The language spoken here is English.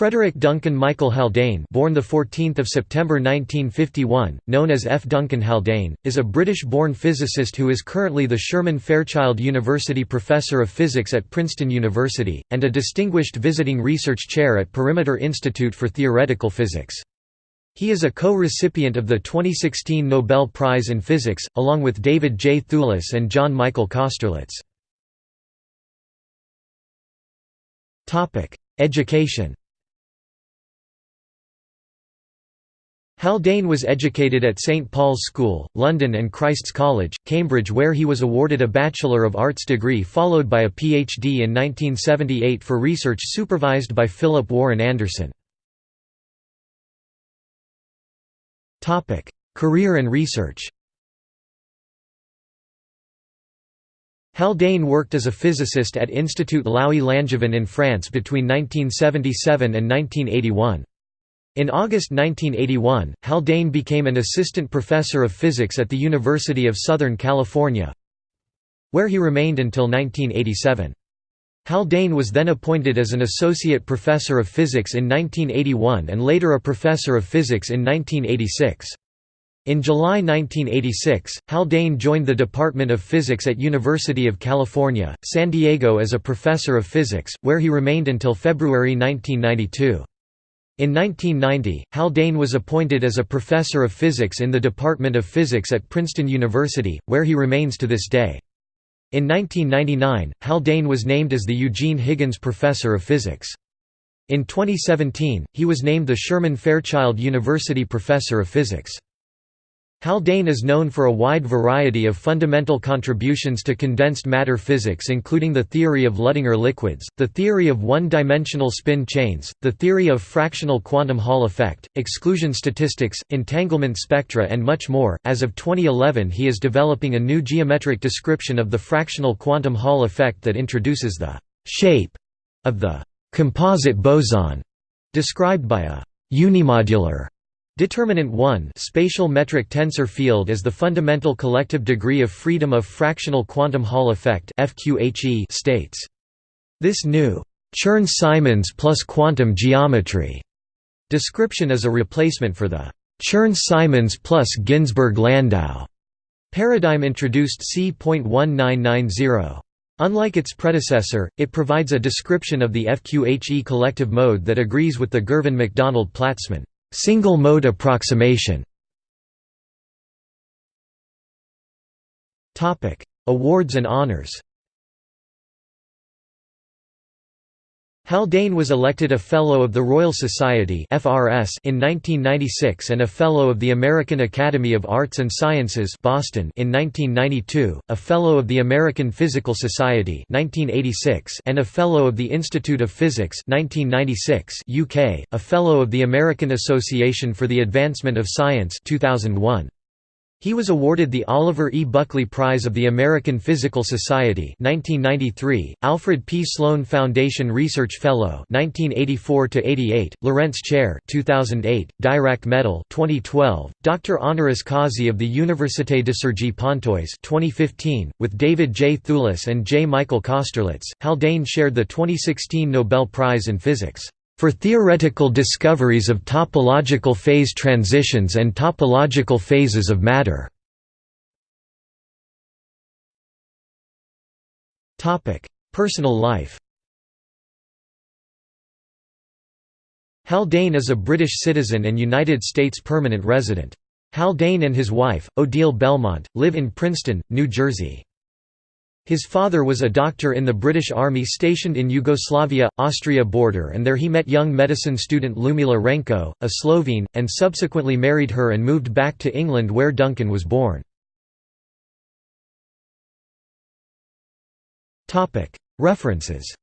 Frederick Duncan Michael Haldane born the 14th of September 1951 known as F Duncan Haldane is a British-born physicist who is currently the Sherman Fairchild University Professor of Physics at Princeton University and a distinguished visiting research chair at Perimeter Institute for Theoretical Physics he is a co-recipient of the 2016 Nobel Prize in Physics, along with David J. Thouless and John Michael Kosterlitz. Education Haldane was educated at St Paul's School, London and Christ's College, Cambridge where he was awarded a Bachelor of Arts degree followed by a PhD in 1978 for research supervised by Philip Warren Anderson. Career and research Haldane worked as a physicist at Institut Laue-Langevin in France between 1977 and 1981. In August 1981, Haldane became an assistant professor of physics at the University of Southern California, where he remained until 1987. Haldane was then appointed as an associate professor of physics in 1981 and later a professor of physics in 1986. In July 1986, Haldane joined the Department of Physics at University of California, San Diego as a professor of physics, where he remained until February 1992. In 1990, Haldane was appointed as a professor of physics in the Department of Physics at Princeton University, where he remains to this day. In 1999, Haldane was named as the Eugene Higgins Professor of Physics. In 2017, he was named the Sherman Fairchild University Professor of Physics. Haldane is known for a wide variety of fundamental contributions to condensed matter physics including the theory of Luttinger liquids, the theory of one-dimensional spin chains, the theory of fractional quantum Hall effect, exclusion statistics, entanglement spectra and much more. As of 2011 he is developing a new geometric description of the fractional quantum Hall effect that introduces the «shape» of the «composite boson» described by a «unimodular» Determinant 1 spatial metric tensor field is the fundamental collective degree of freedom of fractional quantum Hall effect states. This new Chern-Simons plus quantum geometry description is a replacement for the Chern-Simons plus Ginzburg-Landau paradigm introduced c.1990. Unlike its predecessor, it provides a description of the FQHE collective mode that agrees with the Girvin-MacDonald-Platzman Single mode approximation. Awards and honors Haldane was elected a Fellow of the Royal Society in 1996 and a Fellow of the American Academy of Arts and Sciences (Boston) in 1992, a Fellow of the American Physical Society (1986), and a Fellow of the Institute of Physics (1996) UK, a Fellow of the American Association for the Advancement of Science (2001). He was awarded the Oliver E. Buckley Prize of the American Physical Society 1993, Alfred P. Sloan Foundation Research Fellow 1984–88, Lorentz Chair 2008, Dirac Medal 2012, Dr. Honoris Causa of the Université de Cergy Pontoise 2015, with David J. Thouless and J. Michael Kosterlitz, Haldane shared the 2016 Nobel Prize in Physics for theoretical discoveries of topological phase transitions and topological phases of matter. Personal life Haldane is a British citizen and United States permanent resident. Haldane and his wife, Odile Belmont, live in Princeton, New Jersey. His father was a doctor in the British Army stationed in Yugoslavia-Austria border and there he met young medicine student Ljudmila Renko, a Slovene, and subsequently married her and moved back to England where Duncan was born. References